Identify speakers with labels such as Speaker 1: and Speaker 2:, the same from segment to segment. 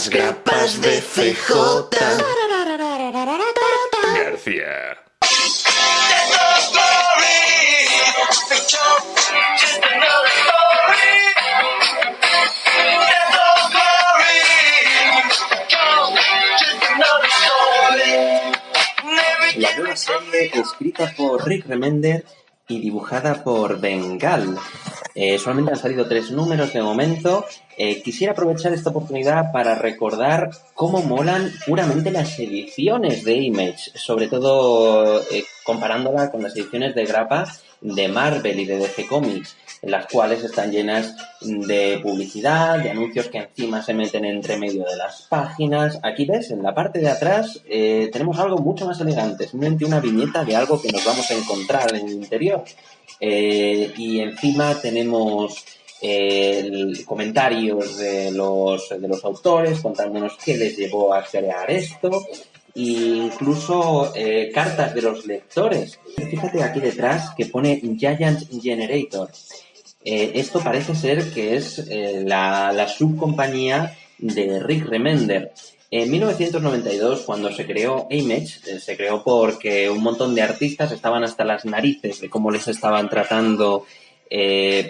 Speaker 1: Las grapas de CJ.
Speaker 2: García.
Speaker 3: La nueva serie escrita por Rick Remender y dibujada por Bengal. Eh, solamente han salido tres números de momento. Eh, quisiera aprovechar esta oportunidad para recordar cómo molan puramente las ediciones de Image, sobre todo eh, comparándola con las ediciones de grapa de Marvel y de DC Comics, en las cuales están llenas de publicidad, de anuncios que encima se meten entre medio de las páginas. Aquí ves, en la parte de atrás tenemos algo mucho más elegante, simplemente una viñeta de algo que nos vamos a encontrar en el interior. y encima tenemos comentarios de los, de los autores contándonos qué les llevó a crear esto incluso eh, cartas de los lectores. Fíjate aquí detrás que pone Giant Generator. Eh, esto parece ser que es eh, la, la subcompañía de Rick Remender. En 1992, cuando se creó Image, se creó porque un montón de artistas estaban hasta las narices de cómo les estaban tratando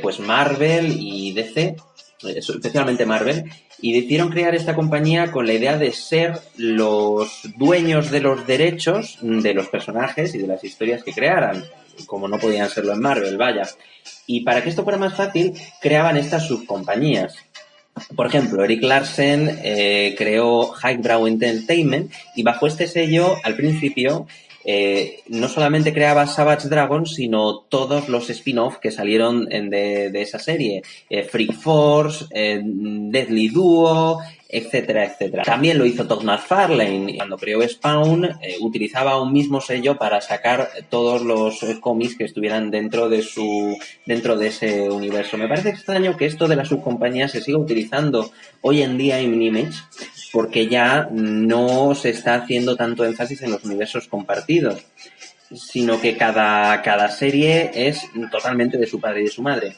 Speaker 3: pues Marvel y DC, especialmente Marvel, y decidieron crear esta compañía con la idea de ser los dueños de los derechos de los personajes y de las historias que crearan, como no podían serlo en Marvel, vaya. Y para que esto fuera más fácil, creaban estas subcompañías. Por ejemplo, Eric Larsen eh, creó Highbrow Entertainment y bajo este sello, al principio, eh, no solamente creaba Savage Dragon, sino todos los spin-off que salieron de, esa serie. Eh, Freak Force, eh, Deadly Duo, etcétera, etcétera. También lo hizo Todd McFarlane. Cuando creó Spawn, utilizaba un mismo sello para sacar todos los cómics que estuvieran dentro de su dentro de ese universo. Me parece extraño que esto de la subcompañía se siga utilizando hoy en día en Image, porque ya no se está haciendo tanto énfasis en los universos compartidos, sino que cada, cada serie es totalmente de su padre y de su madre.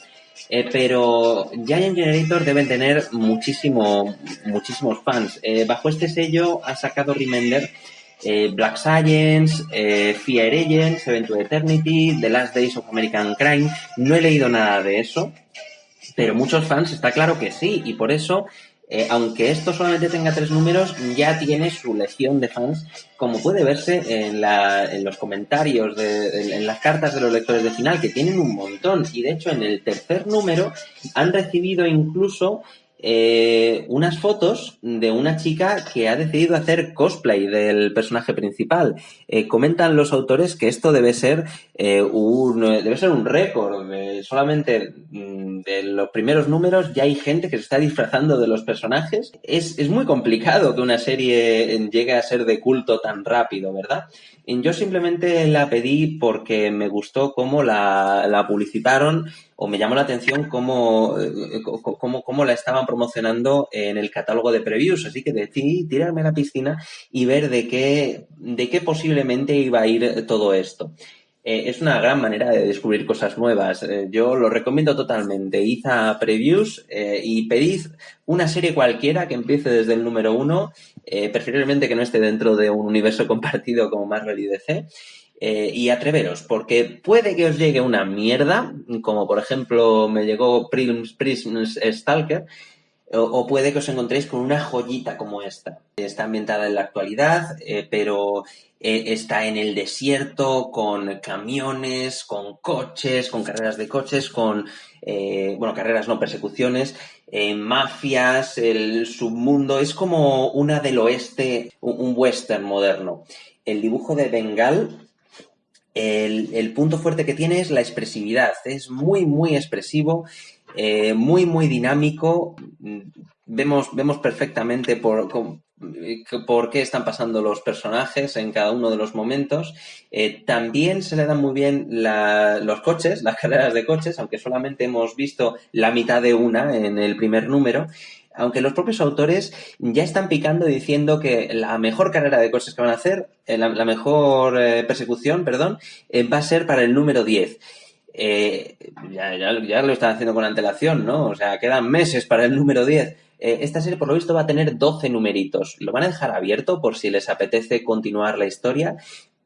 Speaker 3: Eh, pero Giant Generator deben tener muchísimo, muchísimos fans. Eh, bajo este sello ha sacado Remender eh, Black Science, Fear Agents, Event to Eternity, The Last Days of American Crime. No he leído nada de eso, pero muchos fans está claro que sí, y por eso eh, aunque esto solamente tenga tres números, ya tiene su legión de fans, como puede verse en, los comentarios, de, en, las cartas de los lectores de final, que tienen un montón. Y de hecho, en el tercer número han recibido incluso eh, unas fotos de una chica que ha decidido hacer cosplay del personaje principal. Eh, comentan los autores que esto debe ser un debe ser un récord. solamente mm, de los primeros números ya hay gente que se está disfrazando de los personajes. Es, es muy complicado que una serie llegue a ser de culto tan rápido, ¿verdad? Yo simplemente la pedí porque me gustó cómo la, la publicitaron o me llamó la atención cómo, eh, cómo, cómo, la estaban promocionando en el catálogo de previews. Así que decidí tirarme a la piscina y ver de qué, de qué posiblemente iba a ir todo esto. Eh, es una gran manera de descubrir cosas nuevas. Eh, yo lo recomiendo totalmente. Id a previews y pedid una serie cualquiera que empiece desde el número uno, preferiblemente que no esté dentro de un universo compartido como Marvel y DC. Y atreveros, porque puede que os llegue una mierda, como por ejemplo me llegó Prism, Stalker, o, puede que os encontréis con una joyita como esta. Está ambientada en la actualidad, eh, pero eh, está en el desierto, con camiones, con coches, con carreras de coches, con, eh, bueno, carreras no, persecuciones, mafias, el submundo. Es como una del oeste, un, western moderno. El dibujo de Bengal el, el, punto fuerte que tiene es la expresividad. Es muy, muy expresivo eh, muy, muy dinámico. Vemos, vemos perfectamente por, por qué están pasando los personajes en cada uno de los momentos. Eh, también se le dan muy bien los coches, las carreras de coches, aunque solamente hemos visto la mitad de una en el primer número. Aunque los propios autores ya están picando diciendo que la mejor carrera de coches que van a hacer, eh, la, mejor persecución, perdón, va a ser para el número 10 eh, ya, ya, lo están haciendo con antelación, ¿no? O sea, quedan meses para el número 10. Eh, esta serie, por lo visto, va a tener 12 numeritos. Lo van a dejar abierto por si les apetece continuar la historia,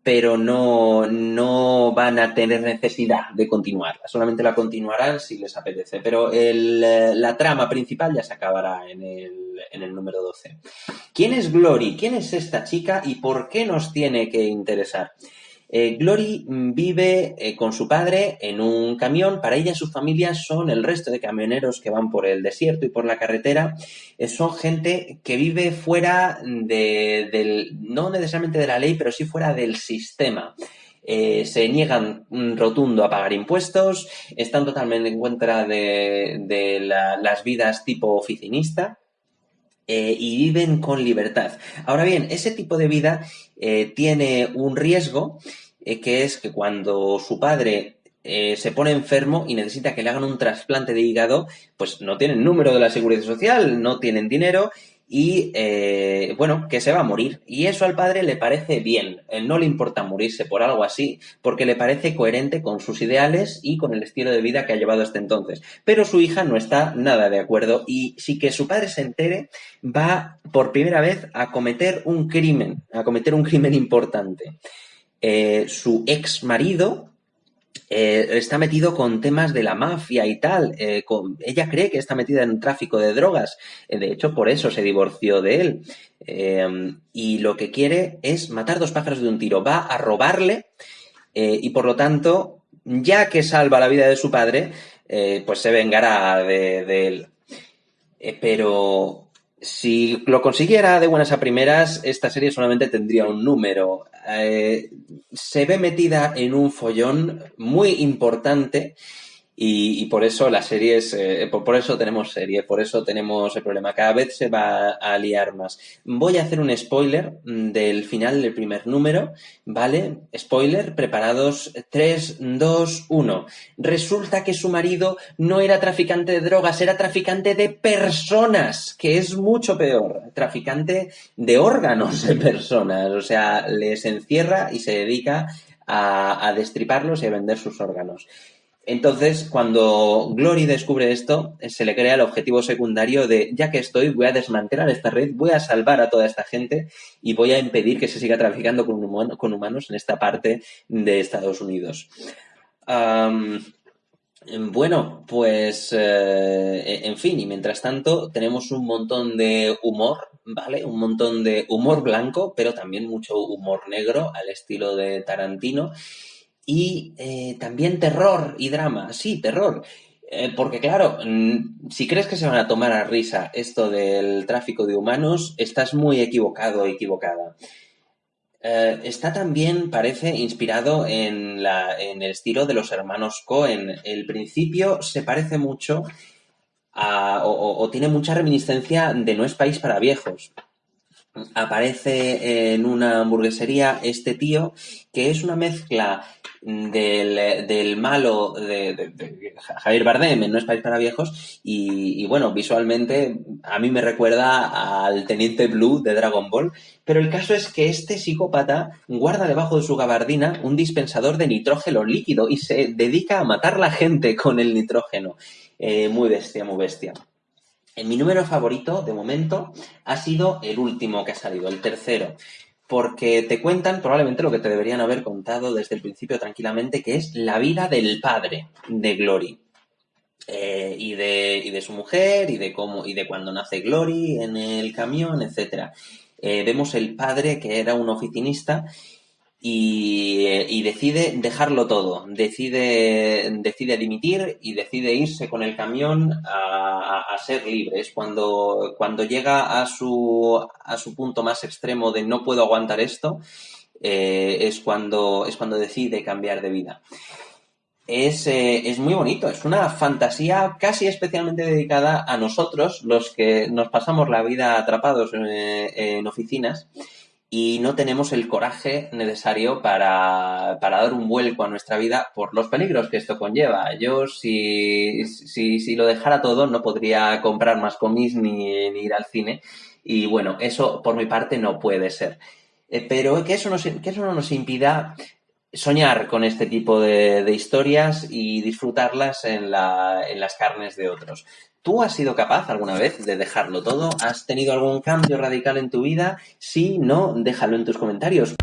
Speaker 3: pero no, no van a tener necesidad de continuarla. Solamente la continuarán si les apetece. Pero el, eh, la trama principal ya se acabará en el, en el número 12. ¿Quién es Glory? ¿Quién es esta chica y por qué nos tiene que interesar? Eh, Glory mm, vive eh, con su padre en un camión. Para ella su familia son el resto de camioneros que van por el desierto y por la carretera. Eh, son gente que vive fuera de, del, no necesariamente de la ley, pero sí fuera del sistema. se niegan mm, rotundo a pagar impuestos, están totalmente en contra de, de la, las vidas tipo oficinista. Y viven con libertad. Ahora bien, ese tipo de vida eh, tiene un riesgo eh, que es que cuando su padre eh, se pone enfermo y necesita que le hagan un trasplante de hígado, pues no tienen número de la seguridad social, no tienen dinero y eh, bueno, que se va a morir. Y eso al padre le parece bien, no le importa morirse por algo así, porque le parece coherente con sus ideales y con el estilo de vida que ha llevado hasta entonces. Pero su hija no está nada de acuerdo y si que su padre se entere, va por primera vez a cometer un crimen, a cometer un crimen importante. Eh, su ex marido eh, está metido con temas de la mafia y tal. Eh, ella cree que está metida en tráfico de drogas. Eh, de hecho, por eso se divorció de él. y lo que quiere es matar dos pájaros de un tiro. Va a robarle y por lo tanto, ya que salva la vida de su padre, pues se vengará de él. pero si lo consiguiera de buenas a primeras, esta serie solamente tendría un número. Eh, se ve metida en un follón muy importante y, por eso la serie es, eh, por, eso tenemos serie, por eso tenemos el problema. Cada vez se va a liar más. Voy a hacer un spoiler del final del primer número, ¿vale? Spoiler, preparados 3, 2, 1. Resulta que su marido no era traficante de drogas, era traficante de personas, que es mucho peor. Traficante de órganos de personas. O sea, les encierra y se dedica a, a destriparlos y a vender sus órganos. Entonces, cuando Glory descubre esto, se le crea el objetivo secundario de, ya que estoy, voy a desmantelar esta red, voy a salvar a toda esta gente y voy a impedir que se siga traficando con, humanos en esta parte de Estados Unidos. bueno, pues, eh, en fin, y mientras tanto tenemos un montón de humor, ¿vale? Un montón de humor blanco, pero también mucho humor negro al estilo de Tarantino y eh, también terror y drama. Sí, terror. Eh, porque claro, mm, si crees que se van a tomar a risa esto del tráfico de humanos, estás muy equivocado o equivocada. Eh, está también, parece, inspirado en, la, en, el estilo de los hermanos Cohen. El principio se parece mucho o tiene mucha reminiscencia de No es país para viejos aparece en una hamburguesería este tío que es una mezcla del, malo de, Javier Bardem en No es país para viejos y, bueno, visualmente a mí me recuerda al Teniente Blue de Dragon Ball, pero el caso es que este psicópata guarda debajo de su gabardina un dispensador de nitrógeno líquido y se dedica a matar la gente con el nitrógeno. Eh, muy bestia, muy bestia. Mi número favorito, de momento, ha sido el último que ha salido, el tercero porque te cuentan probablemente lo que te deberían haber contado desde el principio tranquilamente, que es la vida del padre de Glory. Eh, y, de, su mujer, y de cómo, y de cuando nace Glory en el camión, etc. Eh, vemos el padre que era un oficinista y, decide dejarlo todo, decide, decide dimitir y decide irse con el camión a, ser libre. Es cuando, cuando llega a su, a su punto más extremo de no puedo aguantar esto, eh, es, cuando, es cuando decide cambiar de vida. Es, eh, es, muy bonito, es una fantasía casi especialmente dedicada a nosotros, los que nos pasamos la vida atrapados en oficinas y no tenemos el coraje necesario para, dar un vuelco a nuestra vida por los peligros que esto conlleva. Yo, si, si, si lo dejara todo, no podría comprar más cómics ni, ir al cine. Y bueno, eso por mi parte no puede ser. Eh, pero que eso, que eso no nos impida soñar con este tipo de, de historias y disfrutarlas en, la, en las carnes de otros. ¿Tú has sido capaz alguna vez de dejarlo todo? ¿Has tenido algún cambio radical en tu vida? Si no, déjalo en tus comentarios.